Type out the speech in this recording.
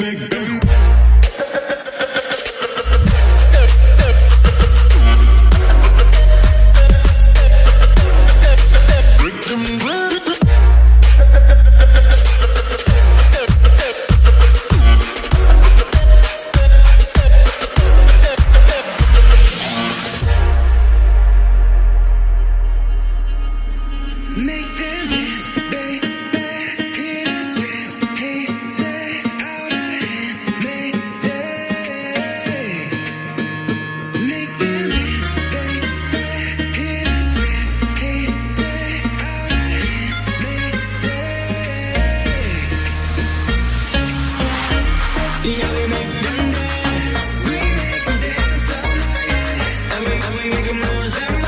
big, big. Got me making moves